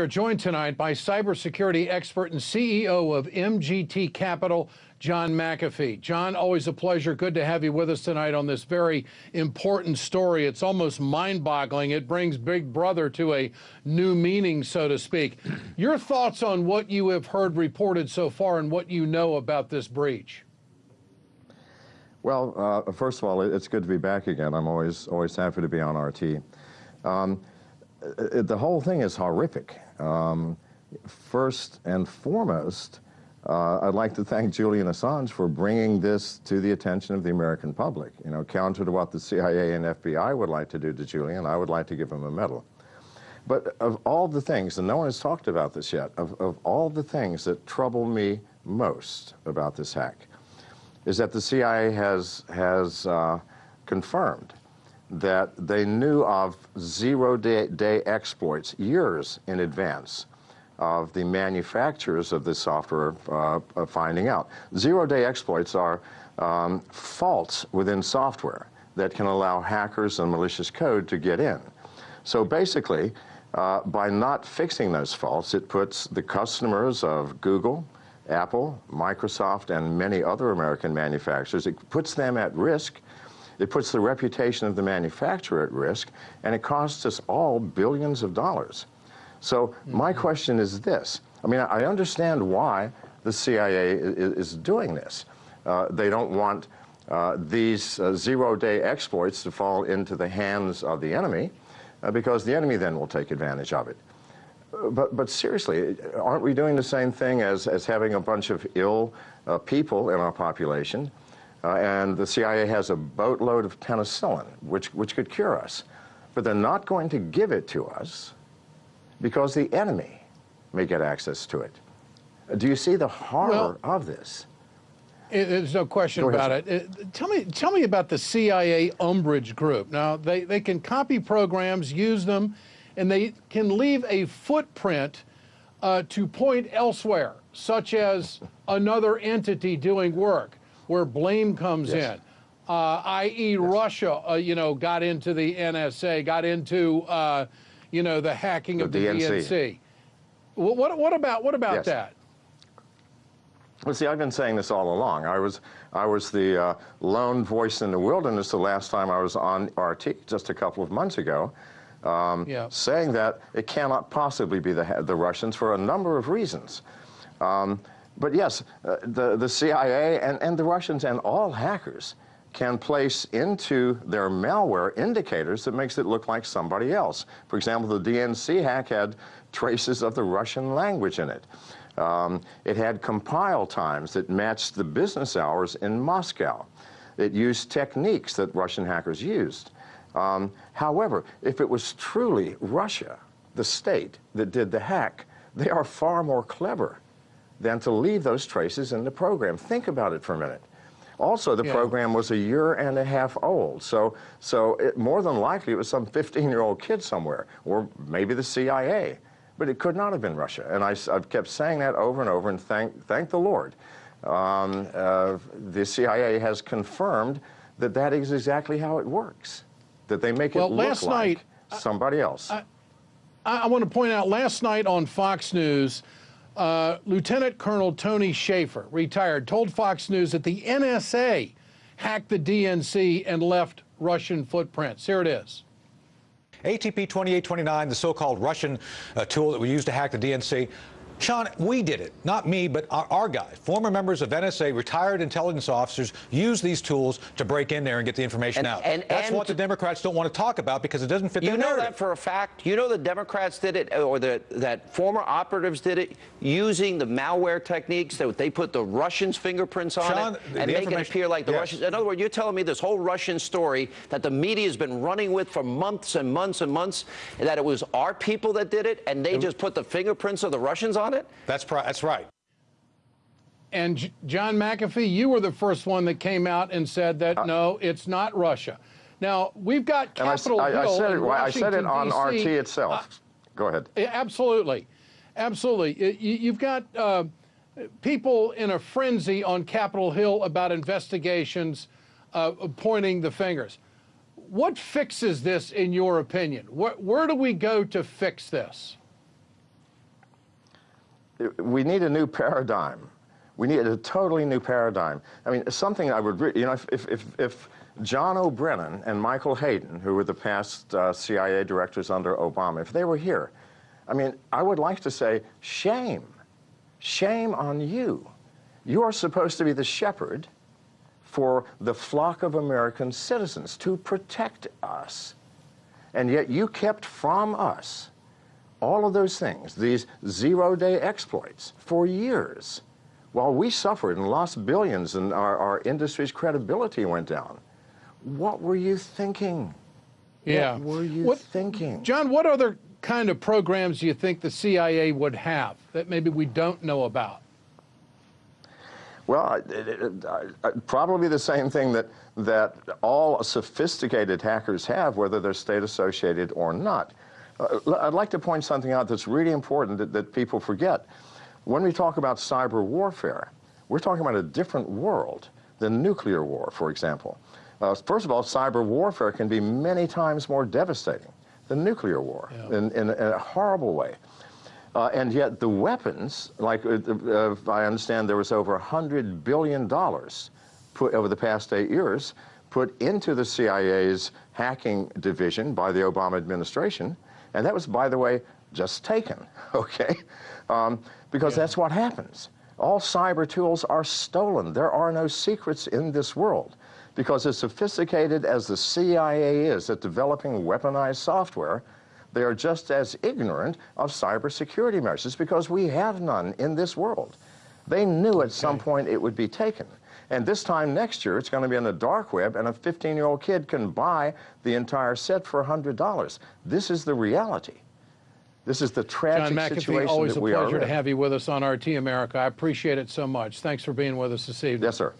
We're joined tonight by cybersecurity expert and CEO of MGT Capital, John McAfee. John, always a pleasure. Good to have you with us tonight on this very important story. It's almost mind boggling. It brings Big Brother to a new meaning, so to speak. Your thoughts on what you have heard reported so far and what you know about this breach? Well, uh, first of all, it's good to be back again. I'm always always happy to be on RT. Um, the whole thing is horrific. Um, first and foremost, uh, I'd like to thank Julian Assange for bringing this to the attention of the American public. You know, counter to what the CIA and FBI would like to do to Julian, I would like to give him a medal. But of all the things, and no one has talked about this yet, of, of all the things that trouble me most about this hack, is that the CIA has, has uh, confirmed that they knew of zero-day day exploits years in advance of the manufacturers of the software uh, finding out. Zero-day exploits are um, faults within software that can allow hackers and malicious code to get in. So basically, uh, by not fixing those faults, it puts the customers of Google, Apple, Microsoft, and many other American manufacturers, it puts them at risk it puts the reputation of the manufacturer at risk, and it costs us all billions of dollars. So mm -hmm. my question is this. I mean, I understand why the CIA is, doing this. Uh, they don't want uh, these uh, zero-day exploits to fall into the hands of the enemy, uh, because the enemy then will take advantage of it. But, but seriously, aren't we doing the same thing as, as having a bunch of ill uh, people in our population uh, and the CIA has a boatload of penicillin, which, which could cure us. But they're not going to give it to us because the enemy may get access to it. Do you see the horror well, of this? There's no question about it. Uh, tell me, tell me about the CIA Umbrage Group. Now, they, they can copy programs, use them, and they can leave a footprint uh, to point elsewhere, such as another entity doing work where blame comes yes. in. Uh, i.e. Yes. Russia, uh, you know, got into the NSA, got into, uh, you know, the hacking the of the DNC. DNC. What, what about what about yes. that? Well, see, I've been saying this all along. I was I was the uh, lone voice in the wilderness the last time I was on RT, just a couple of months ago, um, yeah. saying that it cannot possibly be the the Russians for a number of reasons. Um, but yes, uh, the, the CIA and, and the Russians and all hackers can place into their malware indicators that makes it look like somebody else. For example, the DNC hack had traces of the Russian language in it. Um, it had compile times that matched the business hours in Moscow. It used techniques that Russian hackers used. Um, however, if it was truly Russia, the state, that did the hack, they are far more clever than to leave those traces in the program. Think about it for a minute. Also, the yeah. program was a year and a half old, so so it, more than likely it was some 15-year-old kid somewhere, or maybe the CIA, but it could not have been Russia. And I, have kept saying that over and over, and thank thank the Lord. Um, uh, the CIA has confirmed that that is exactly how it works, that they make well, it look last like night, somebody else. I, I, I want to point out, last night on Fox News, uh, Lieutenant Colonel Tony Shaffer, retired, told Fox News that the NSA hacked the DNC and left Russian footprints. Here it is. APT 2829, the so-called Russian uh, tool that we used to hack the DNC, Sean, we did it, not me, but our, our guys, former members of NSA, retired intelligence officers, use these tools to break in there and get the information and, out. And, That's and what the Democrats don't want to talk about because it doesn't fit their you know narrative. that for a fact. You know the Democrats did it, or the, that former operatives did it, using the malware techniques that they put the Russians' fingerprints on Sean, it and make it appear like the yes. Russians. In other words, you're telling me this whole Russian story that the media has been running with for months and months and months, and that it was our people that did it, and they just put the fingerprints of the Russians on it? That's that's right. And J John McAfee, you were the first one that came out and said that uh, no, it's not Russia. Now we've got Capitol I, Hill. I, said it. I said it on RT itself. Uh, Go ahead. Absolutely, absolutely. You've got uh, people in a frenzy on Capitol Hill about investigations uh, pointing the fingers. What fixes this, in your opinion? Where, where do we go to fix this? We need a new paradigm. We need a totally new paradigm. I mean, something I would, you know, if, if, if, John O'Brennan and Michael Hayden, who were the past uh, CIA directors under Obama, if they were here, I mean, I would like to say, shame, shame on you. You are supposed to be the shepherd for the flock of American citizens to protect us. And yet you kept from us all of those things, these zero day exploits, for years, while we suffered and lost billions and our, our industry's credibility went down. What were you thinking? Yeah. What were you What- thinking? John, what other kind of programs do you think the CIA would have that maybe we don't know about? Well, it- it- I- I- probably the same thing that, that all sophisticated hackers have, whether they're state associated or not. Uh, I'd like to point something out that's really important that, that people forget. When we talk about cyber warfare, we're talking about a different world than nuclear war, for example. Uh, first of all, cyber warfare can be many times more devastating than nuclear war in, in, in a horrible way. Uh, and yet the weapons, like uh, uh, I understand there was over $100 billion put over the past eight years put into the CIA's hacking division by the Obama administration. And that was, by the way, just taken, okay? Um, because that's what happens. All cyber tools are stolen. There are no secrets in this world. Because as sophisticated as the CIA is at developing weaponized software, they are just as ignorant of cybersecurity measures because we have none in this world. They knew at some point it would be taken. And this time next year, it's going to be on the dark web, and a 15 year old kid can buy the entire set for $100. This is the reality. This is the John tragic McAfee, situation always that a we are pleasure to have you with us on RT America. I appreciate it so much. Thanks for being with us this evening. Yes, sir.